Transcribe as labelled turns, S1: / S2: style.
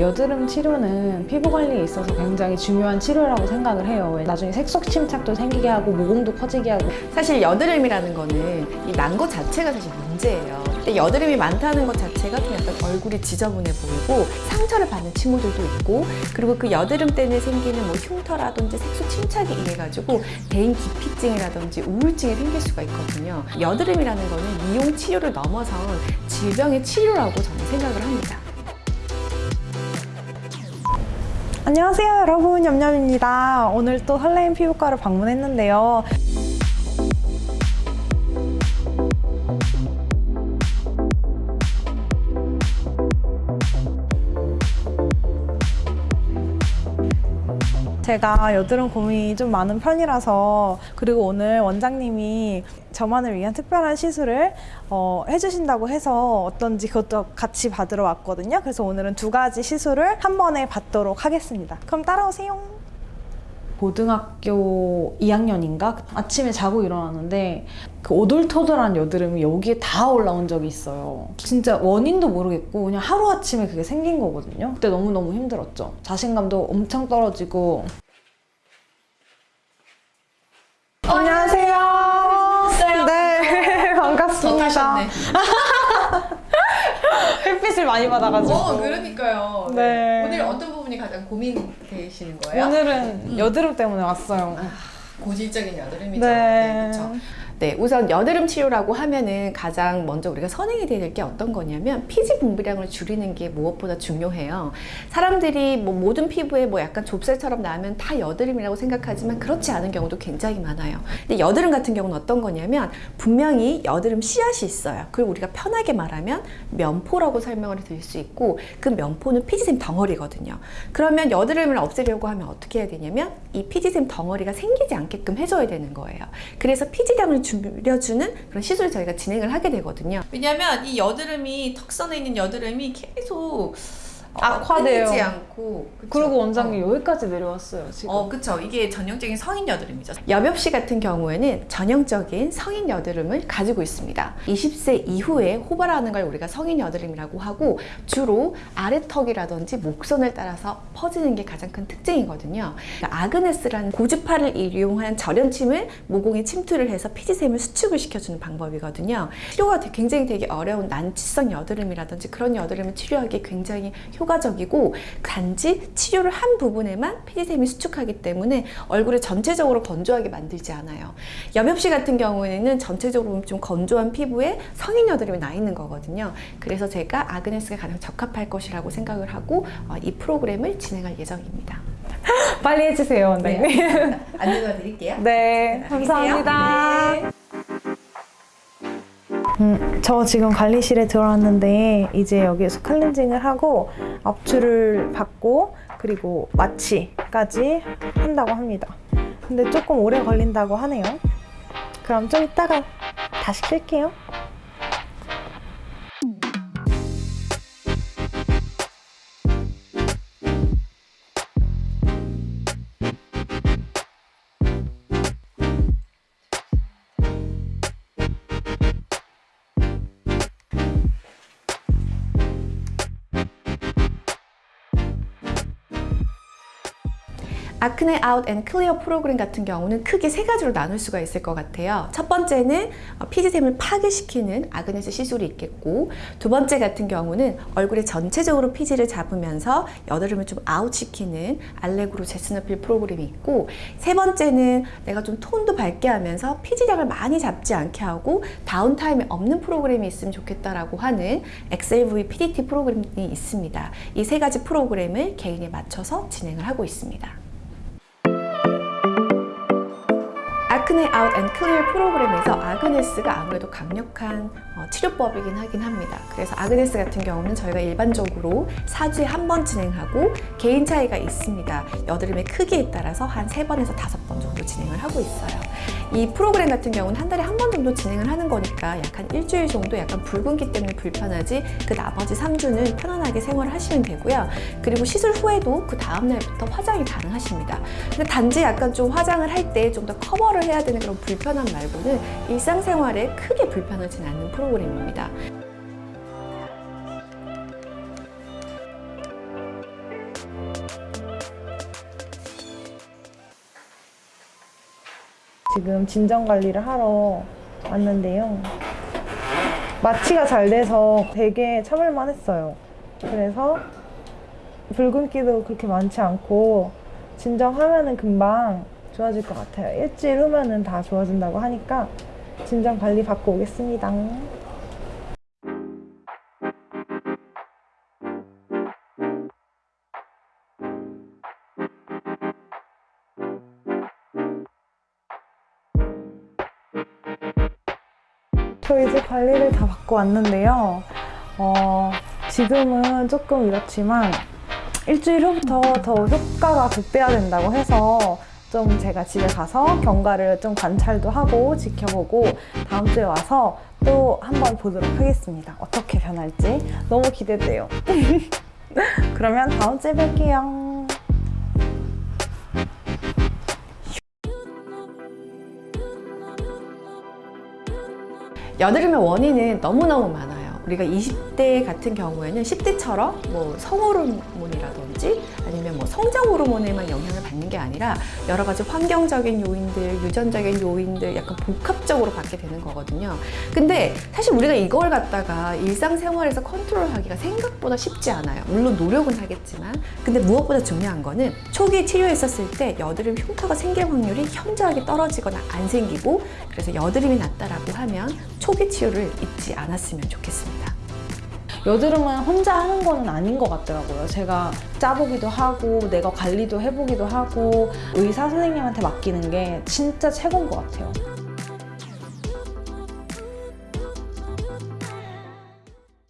S1: 여드름 치료는 피부 관리에 있어서 굉장히 중요한 치료라고 생각을 해요. 나중에 색소 침착도 생기게 하고 모공도 커지게 하고
S2: 사실 여드름이라는 거는 이 난 것 자체가 사실 문제예요. 근데 여드름이 많다는 것 자체가 좀 약간 얼굴이 지저분해 보이고 상처를 받는 친구들도 있고 그리고 그 여드름 때문에 생기는 뭐 흉터라든지 색소 침착이 이래가지고 대인 기피증이라든지 우울증이 생길 수가 있거든요. 여드름이라는 거는 미용 치료를 넘어선 질병의 치료라고 저는 생각을 합니다.
S1: 안녕하세요 여러분 냠냠입니다. 오늘 또 설레임 피부과를 방문했는데요. 제가 여드름 고민이 좀 많은 편이라서 그리고 오늘 원장님이 저만을 위한 특별한 시술을 어, 해주신다고 해서 어떤지 그것도 같이 받으러 왔거든요. 그래서 오늘은 두 가지 시술을 한 번에 받도록 하겠습니다. 그럼 따라오세요. 고등학교 2학년인가 아침에 자고 일어났는데 그 오돌토돌한 여드름이 여기에 다 올라온 적이 있어요. 진짜 원인도 모르겠고 그냥 하루 아침에 그게 생긴 거거든요. 그때 너무 너무 힘들었죠. 자신감도 엄청 떨어지고. 안녕하세요. 네 반갑습니다. 햇빛을 많이 받아가지고.
S2: 어, 그러니까요.
S1: 네.
S2: 오늘 어떤 부분이 가장 고민되시는 거예요?
S1: 오늘은 여드름 때문에 왔어요.
S2: 고질적인 여드름이죠.
S1: 네.
S2: 그렇죠. 네, 우선 여드름 치료라고 하면은 가장 먼저 우리가 선행이 될게 어떤 거냐면 피지 분비량을 줄이는 게 무엇보다 중요해요. 사람들이 뭐 모든 피부에 뭐 약간 좁쌀처럼 나면 다 여드름이라고 생각하지만 그렇지 않은 경우도 굉장히 많아요. 근데 여드름 같은 경우는 어떤 거냐면 분명히 여드름 씨앗이 있어요. 그리고 우리가 편하게 말하면 면포라고 설명을 드릴 수 있고 그 면포는 피지샘 덩어리거든요. 그러면 여드름을 없애려고 하면 어떻게 해야 되냐면 이 피지샘 덩어리가 생기지 않게끔 해줘야 되는 거예요. 그래서 피지량을 줄여주는 그런 시술을 저희가 진행을 하게 되거든요. 왜냐하면 이 여드름이 턱선에 있는 여드름이 계속 어,
S1: 악화돼요.
S2: 끊이지 않고 그쵸?
S1: 그리고 원장님 여기까지 내려왔어요 지금.
S2: 어, 그쵸. 이게 전형적인 성인 여드름이죠. 여벽 씨 같은 경우에는 전형적인 성인 여드름을 가지고 있습니다. 20세 이후에 호발하는 걸 우리가 성인 여드름이라고 하고 주로 아래턱이라든지 목선을 따라서 퍼지는 게 가장 큰 특징이거든요. 그러니까 아그네스라는 고주파를 이용한 절연침을 모공에 침투를 해서 피지샘을 수축을 시켜주는 방법이거든요. 치료가 굉장히 되게 어려운 난치성 여드름이라든지 그런 여드름을 치료하기 굉장히 효과적이고 단지 치료를 한 부분에만 피지샘이 수축하기 때문에 얼굴을 전체적으로 건조하게 만들지 않아요. 여벽씨 같은 경우에는 전체적으로 좀 건조한 피부에 성인 여드름이 나 있는 거거든요. 그래서 제가 아그네스가 가장 적합할 것이라고 생각을 하고 어, 이 프로그램을 진행할 예정입니다.
S1: 빨리 해주세요 원장님. 네,
S2: 안내가 드릴게요.
S1: 감사합니다. 음, 저 지금 관리실에 들어왔는데 이제 여기에서 클렌징을 하고 압출을 받고 그리고 마취까지 한다고 합니다. 근데 조금 오래 걸린다고 하네요. 그럼 좀 이따가 다시 킬게요.
S2: Acne Out and Clear 프로그램 같은 경우는 크게 세 가지로 나눌 수가 있을 것 같아요. 첫 번째는 어, 피지샘을 파괴시키는 Agnes 시술이 있겠고 두 번째 같은 경우는 얼굴에 전체적으로 피지를 잡으면서 여드름을 좀 아웃시키는 Allegro Jessner peel 프로그램이 있고 세 번째는 내가 좀 톤도 밝게 하면서 피지량을 많이 잡지 않게 하고 downtime이 없는 프로그램이 있으면 좋겠다라고 하는 XLV PDT 프로그램이 있습니다. 이 세 가지 프로그램을 개인에 맞춰서 진행을 하고 있습니다. Acne Out and Clear 프로그램에서 Agnes가 아무래도 강력한 어, 치료법이긴 하긴 합니다. 그래서 Agnes 같은 경우는 저희가 일반적으로 4주에 한 번 진행하고 개인 차이가 있습니다. 여드름의 크기에 따라서 한 3번에서 5번 정도 진행을 하고 있어요. 이 프로그램 같은 경우는 한 달에 한 번 정도 진행을 하는 거니까 약한 일주일 정도 약간 붉은기 때문에 불편하지 그 나머지 3주는 편안하게 생활을 하시면 되고요. 그리고 시술 후에도 그 다음날부터 화장이 가능하십니다. 근데 단지 약간 좀 화장을 할 때 좀 더 커버를 해야 되는 그런 불편함 말고는 일상생활에 크게 불편하진 않는 프로그램입니다.
S1: 지금 진정 관리를 하러 왔는데요. 마취가 잘 돼서 되게 참을만 했어요. 그래서 붉은기도 그렇게 많지 않고 진정하면 은 금방 좋아질 것 같아요. 일주일 후면은 다 좋아진다고 하니까 진정 관리 받고 오겠습니다. 저 이제 관리를 다 받고 왔는데요. 어, 지금은 조금 이렇지만 일주일 후부터 더 효과가 극대화된다고 해서 좀 제가 집에 가서 경과를 좀 관찰도 하고 지켜보고 다음 주에 와서 또 한번 보도록 하겠습니다. 어떻게 변할지 너무 기대돼요. 그러면 다음 주에 뵐게요.
S2: 여드름의 원인은 너무너무 많아요. 우리가 20대 같은 경우에는 10대처럼 뭐 성 호르몬이라든지 아니면 뭐 성장 호르몬에만 영향을 받는 게 아니라 여러 가지 환경적인 요인들, 유전적인 요인들 약간 복합적으로 받게 되는 거거든요. 근데 사실 우리가 이걸 갖다가 일상생활에서 컨트롤하기가 생각보다 쉽지 않아요. 물론 노력은 하겠지만 근데 무엇보다 중요한 거는 초기 치료했었을 때 여드름 흉터가 생길 확률이 현저하게 떨어지거나 안 생기고 그래서 여드름이 났다라고 하면 초기 치료를 잊지 않았으면 좋겠습니다.
S1: 여드름은 혼자 하는 거는 아닌 것 같더라고요. 제가 짜보기도 하고, 내가 관리도 해보기도 하고, 의사 선생님한테 맡기는 게 진짜 최고인 것 같아요.